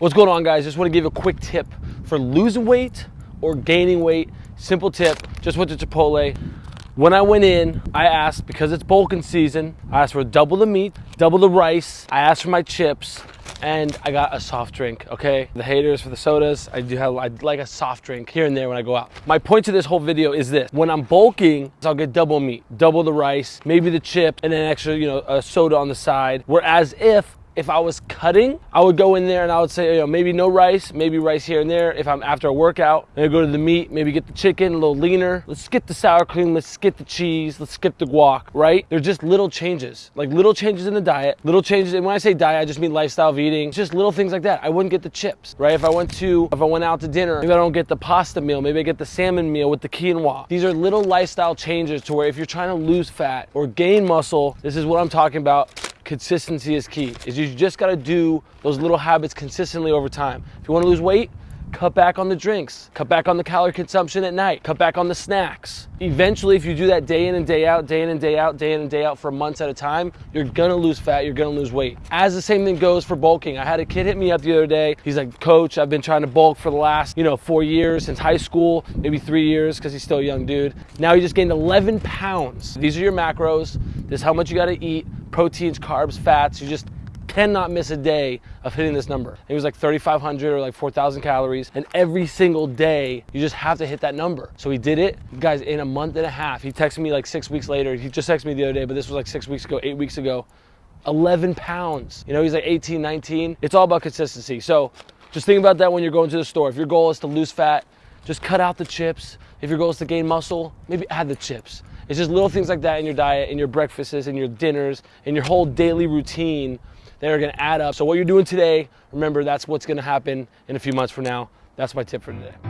What's going on guys? Just want to give a quick tip for losing weight or gaining weight. Simple tip, just went to Chipotle. When I went in, I asked, because it's bulking season, I asked for double the meat, double the rice, I asked for my chips, and I got a soft drink, okay? The haters for the sodas, I do have, I like a soft drink here and there when I go out. My point to this whole video is this. When I'm bulking, I'll get double meat, double the rice, maybe the chips, and then extra, you know, a soda on the side. Whereas if if I was cutting, I would go in there and I would say, you know, maybe no rice, maybe rice here and there. If I'm after a workout, I go to the meat, maybe get the chicken a little leaner. Let's skip the sour cream, let's skip the cheese, let's skip the guac, right? They're just little changes, like little changes in the diet, little changes. And when I say diet, I just mean lifestyle of eating, it's just little things like that. I wouldn't get the chips, right? If I went to, if I went out to dinner, maybe I don't get the pasta meal, maybe I get the salmon meal with the quinoa. These are little lifestyle changes to where if you're trying to lose fat or gain muscle, this is what I'm talking about consistency is key. Is you just gotta do those little habits consistently over time. If you wanna lose weight, cut back on the drinks, cut back on the calorie consumption at night, cut back on the snacks. Eventually, if you do that day in and day out, day in and day out, day in and day out for months at a time, you're gonna lose fat, you're gonna lose weight. As the same thing goes for bulking. I had a kid hit me up the other day. He's like, coach, I've been trying to bulk for the last, you know, four years since high school, maybe three years, because he's still a young dude. Now he just gained 11 pounds. These are your macros. This is how much you gotta eat, proteins, carbs, fats. You just cannot miss a day of hitting this number. It was like 3,500 or like 4,000 calories. And every single day, you just have to hit that number. So he did it. Guys, in a month and a half, he texted me like six weeks later. He just texted me the other day, but this was like six weeks ago, eight weeks ago. 11 pounds. You know, he's like 18, 19. It's all about consistency. So just think about that when you're going to the store. If your goal is to lose fat, just cut out the chips. If your goal is to gain muscle, maybe add the chips. It's just little things like that in your diet, in your breakfasts, in your dinners, in your whole daily routine that are gonna add up. So what you're doing today, remember that's what's gonna happen in a few months from now. That's my tip for today.